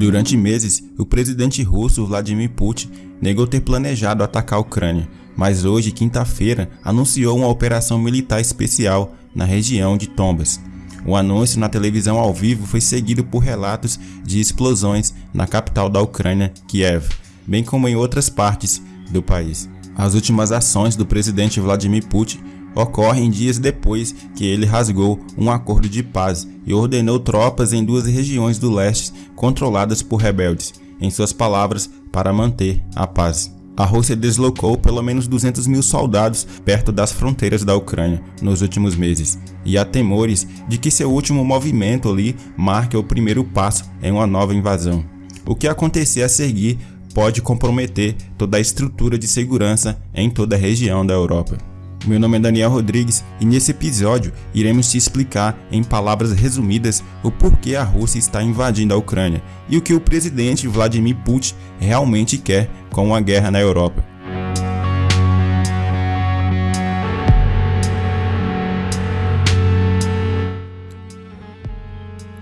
Durante meses, o presidente russo Vladimir Putin negou ter planejado atacar a Ucrânia, mas hoje, quinta-feira, anunciou uma operação militar especial na região de Tombas. O anúncio na televisão ao vivo foi seguido por relatos de explosões na capital da Ucrânia, Kiev, bem como em outras partes do país. As últimas ações do presidente Vladimir Putin ocorrem dias depois que ele rasgou um acordo de paz e ordenou tropas em duas regiões do leste controladas por rebeldes, em suas palavras, para manter a paz. A Rússia deslocou pelo menos 200 mil soldados perto das fronteiras da Ucrânia nos últimos meses, e há temores de que seu último movimento ali marque o primeiro passo em uma nova invasão. O que acontecer a seguir pode comprometer toda a estrutura de segurança em toda a região da Europa. Meu nome é Daniel Rodrigues e nesse episódio iremos te explicar em palavras resumidas o porquê a Rússia está invadindo a Ucrânia e o que o presidente Vladimir Putin realmente quer com uma guerra na Europa.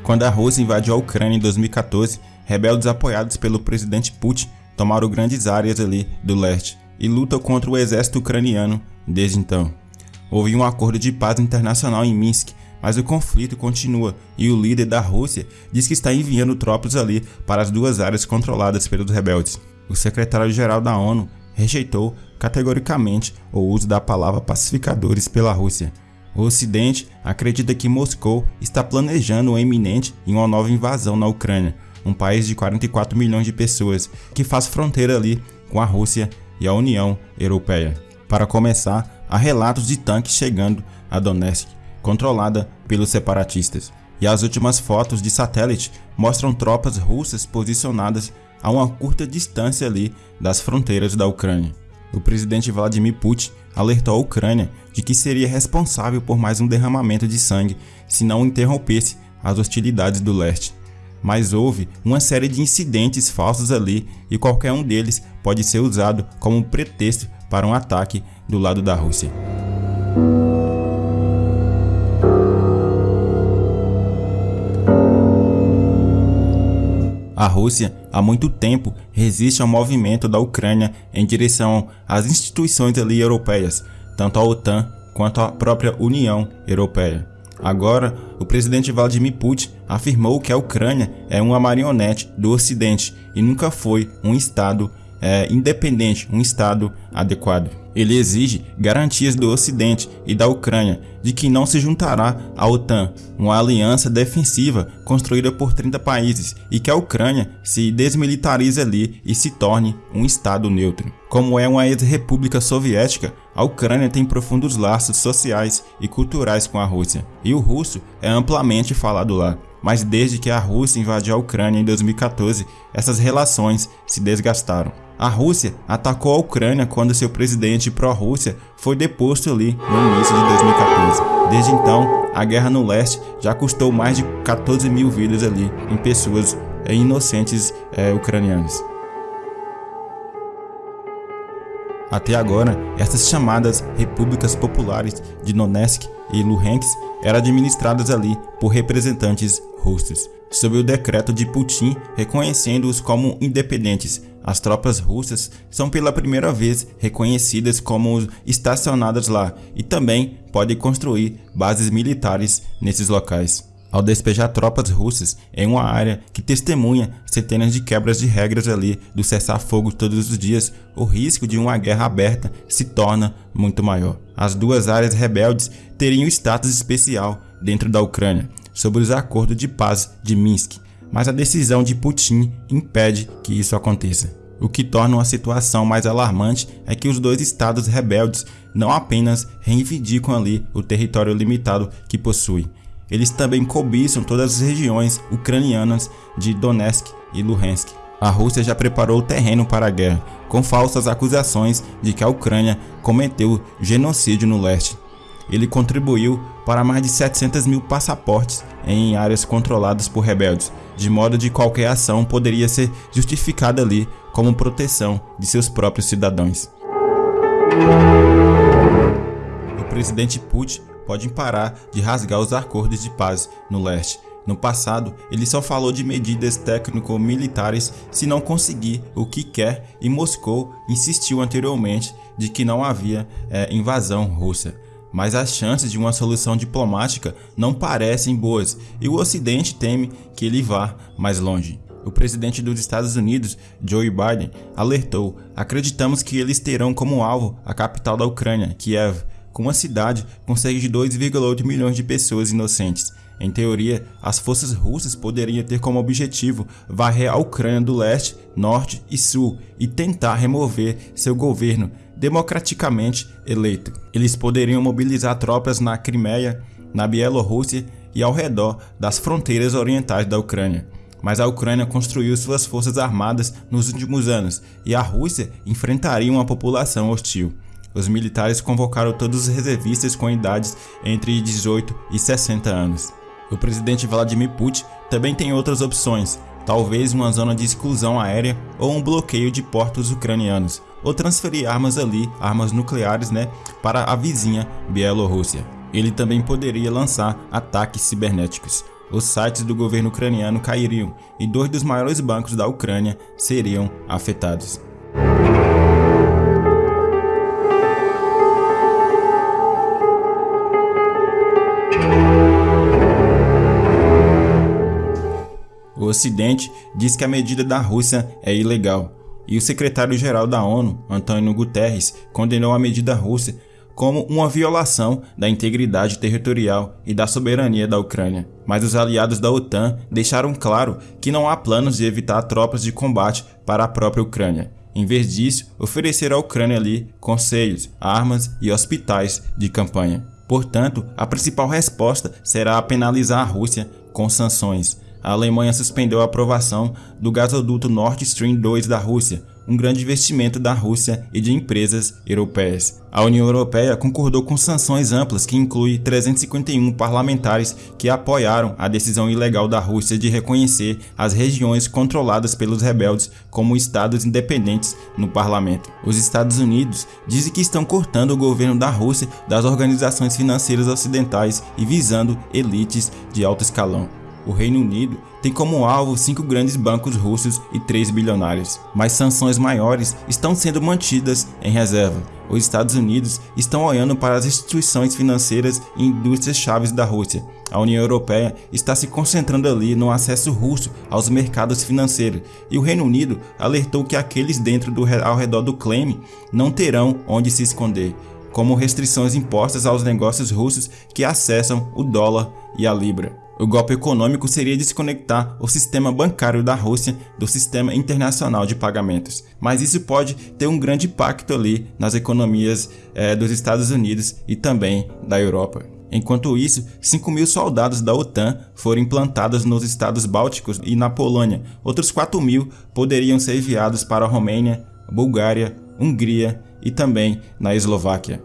Quando a Rússia invadiu a Ucrânia em 2014, rebeldes apoiados pelo presidente Putin tomaram grandes áreas ali do leste e lutam contra o exército ucraniano desde então. Houve um acordo de paz internacional em Minsk, mas o conflito continua e o líder da Rússia diz que está enviando tropas ali para as duas áreas controladas pelos rebeldes. O secretário-geral da ONU rejeitou categoricamente o uso da palavra pacificadores pela Rússia. O Ocidente acredita que Moscou está planejando uma iminente e uma nova invasão na Ucrânia, um país de 44 milhões de pessoas que faz fronteira ali com a Rússia e a União Europeia. Para começar, há relatos de tanques chegando a Donetsk, controlada pelos separatistas, e as últimas fotos de satélite mostram tropas russas posicionadas a uma curta distância ali das fronteiras da Ucrânia. O presidente Vladimir Putin alertou a Ucrânia de que seria responsável por mais um derramamento de sangue se não interrompesse as hostilidades do leste. Mas houve uma série de incidentes falsos ali e qualquer um deles pode ser usado como pretexto para um ataque do lado da Rússia. A Rússia, há muito tempo, resiste ao movimento da Ucrânia em direção às instituições ali europeias, tanto a OTAN quanto a própria União Europeia. Agora, o presidente Vladimir Putin afirmou que a Ucrânia é uma marionete do Ocidente e nunca foi um Estado é, independente, um Estado adequado. Ele exige garantias do Ocidente e da Ucrânia de que não se juntará à OTAN, uma aliança defensiva construída por 30 países, e que a Ucrânia se desmilitarize ali e se torne um Estado neutro. Como é uma ex-república soviética, a Ucrânia tem profundos laços sociais e culturais com a Rússia, e o russo é amplamente falado lá. Mas desde que a Rússia invadiu a Ucrânia em 2014, essas relações se desgastaram. A Rússia atacou a Ucrânia quando seu presidente pró-Rússia foi deposto ali no início de 2014. Desde então, a guerra no leste já custou mais de 14 mil vidas ali em pessoas é, inocentes é, ucranianas. Até agora, essas chamadas repúblicas populares de Donetsk e Luhansk eram administradas ali por representantes russos, sob o decreto de Putin reconhecendo-os como independentes, as tropas russas são pela primeira vez reconhecidas como estacionadas lá e também podem construir bases militares nesses locais. Ao despejar tropas russas em uma área que testemunha centenas de quebras de regras ali do cessar-fogo todos os dias, o risco de uma guerra aberta se torna muito maior. As duas áreas rebeldes teriam status especial dentro da Ucrânia, sobre os acordos de paz de Minsk, mas a decisão de Putin impede que isso aconteça. O que torna uma situação mais alarmante é que os dois estados rebeldes não apenas reivindicam ali o território limitado que possuem, eles também cobiçam todas as regiões ucranianas de Donetsk e Luhansk. A Rússia já preparou o terreno para a guerra, com falsas acusações de que a Ucrânia cometeu genocídio no leste. Ele contribuiu para mais de 700 mil passaportes em áreas controladas por rebeldes, de modo de qualquer ação poderia ser justificada ali como proteção de seus próprios cidadãos. O presidente Putin pode parar de rasgar os acordos de paz no leste. No passado, ele só falou de medidas técnico-militares se não conseguir o que quer e Moscou insistiu anteriormente de que não havia é, invasão russa. Mas as chances de uma solução diplomática não parecem boas e o Ocidente teme que ele vá mais longe. O presidente dos Estados Unidos, Joe Biden, alertou: acreditamos que eles terão como alvo a capital da Ucrânia, Kiev, com uma cidade cerca de 2,8 milhões de pessoas inocentes. Em teoria, as forças russas poderiam ter como objetivo varrer a Ucrânia do leste, norte e sul e tentar remover seu governo democraticamente eleito. Eles poderiam mobilizar tropas na Crimeia, na Bielorrússia e ao redor das fronteiras orientais da Ucrânia. Mas a Ucrânia construiu suas forças armadas nos últimos anos e a Rússia enfrentaria uma população hostil. Os militares convocaram todos os reservistas com idades entre 18 e 60 anos. O presidente Vladimir Putin também tem outras opções, talvez uma zona de exclusão aérea ou um bloqueio de portos ucranianos, ou transferir armas ali, armas nucleares, né, para a vizinha Bielorrússia. Ele também poderia lançar ataques cibernéticos. Os sites do governo ucraniano cairiam e dois dos maiores bancos da Ucrânia seriam afetados. Ocidente diz que a medida da Rússia é ilegal, e o secretário-geral da ONU, Antônio Guterres, condenou a medida russa como uma violação da integridade territorial e da soberania da Ucrânia. Mas os aliados da OTAN deixaram claro que não há planos de evitar tropas de combate para a própria Ucrânia. Em vez disso, oferecer à Ucrânia ali conselhos, armas e hospitais de campanha. Portanto, a principal resposta será penalizar a Rússia com sanções a Alemanha suspendeu a aprovação do gasoduto Nord Stream 2 da Rússia, um grande investimento da Rússia e de empresas europeias. A União Europeia concordou com sanções amplas que inclui 351 parlamentares que apoiaram a decisão ilegal da Rússia de reconhecer as regiões controladas pelos rebeldes como estados independentes no parlamento. Os Estados Unidos dizem que estão cortando o governo da Rússia das organizações financeiras ocidentais e visando elites de alto escalão o Reino Unido tem como alvo cinco grandes bancos russos e três bilionários, mas sanções maiores estão sendo mantidas em reserva. Os Estados Unidos estão olhando para as instituições financeiras e indústrias chaves da Rússia. A União Europeia está se concentrando ali no acesso russo aos mercados financeiros, e o Reino Unido alertou que aqueles dentro do ao redor do Kremlin não terão onde se esconder, como restrições impostas aos negócios russos que acessam o dólar e a libra. O golpe econômico seria desconectar o sistema bancário da Rússia do sistema internacional de pagamentos, mas isso pode ter um grande impacto ali nas economias é, dos Estados Unidos e também da Europa. Enquanto isso, 5 mil soldados da OTAN foram implantados nos estados bálticos e na Polônia. Outros 4 mil poderiam ser enviados para a Romênia, Bulgária, Hungria e também na Eslováquia.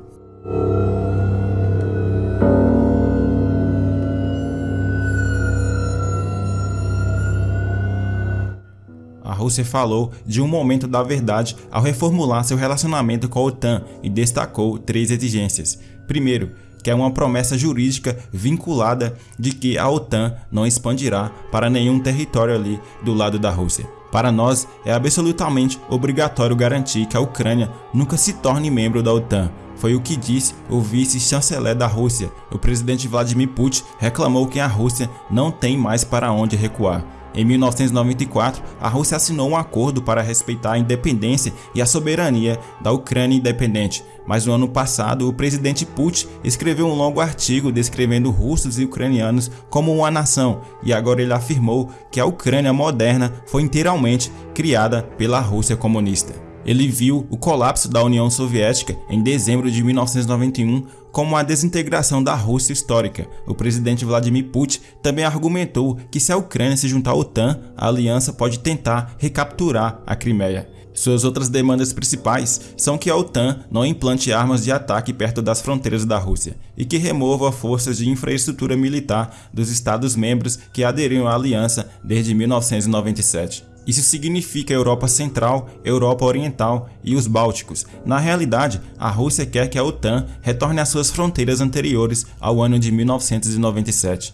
Rússia falou de um momento da verdade ao reformular seu relacionamento com a OTAN e destacou três exigências. Primeiro, que é uma promessa jurídica vinculada de que a OTAN não expandirá para nenhum território ali do lado da Rússia. Para nós, é absolutamente obrigatório garantir que a Ucrânia nunca se torne membro da OTAN. Foi o que disse o vice-chanceler da Rússia. O presidente Vladimir Putin reclamou que a Rússia não tem mais para onde recuar. Em 1994, a Rússia assinou um acordo para respeitar a independência e a soberania da Ucrânia independente, mas no ano passado o presidente Putin escreveu um longo artigo descrevendo russos e ucranianos como uma nação, e agora ele afirmou que a Ucrânia moderna foi inteiramente criada pela Rússia comunista. Ele viu o colapso da União Soviética em dezembro de 1991 como a desintegração da Rússia histórica. O presidente Vladimir Putin também argumentou que se a Ucrânia se juntar à OTAN, a aliança pode tentar recapturar a Crimeia. Suas outras demandas principais são que a OTAN não implante armas de ataque perto das fronteiras da Rússia e que remova forças de infraestrutura militar dos Estados-membros que aderiram à aliança desde 1997. Isso significa Europa Central, Europa Oriental e os Bálticos. Na realidade, a Rússia quer que a OTAN retorne às suas fronteiras anteriores ao ano de 1997.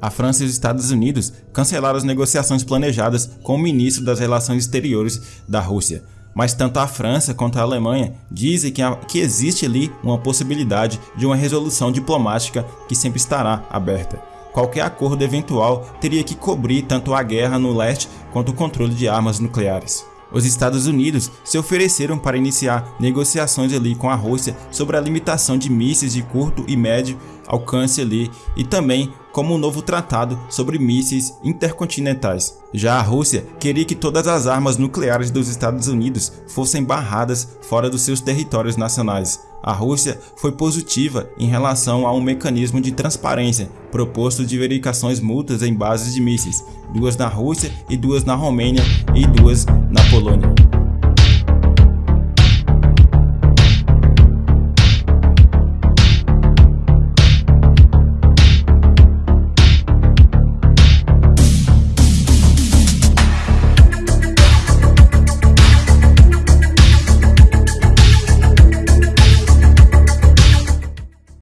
A França e os Estados Unidos cancelaram as negociações planejadas com o ministro das Relações Exteriores da Rússia. Mas tanto a França quanto a Alemanha dizem que, que existe ali uma possibilidade de uma resolução diplomática que sempre estará aberta. Qualquer acordo eventual teria que cobrir tanto a guerra no leste quanto o controle de armas nucleares. Os Estados Unidos se ofereceram para iniciar negociações ali com a Rússia sobre a limitação de mísseis de curto e médio alcance ali e também como um novo tratado sobre mísseis intercontinentais. Já a Rússia queria que todas as armas nucleares dos Estados Unidos fossem barradas fora dos seus territórios nacionais. A Rússia foi positiva em relação a um mecanismo de transparência proposto de verificações mútuas em bases de mísseis, duas na Rússia e duas na Romênia e duas na Polônia.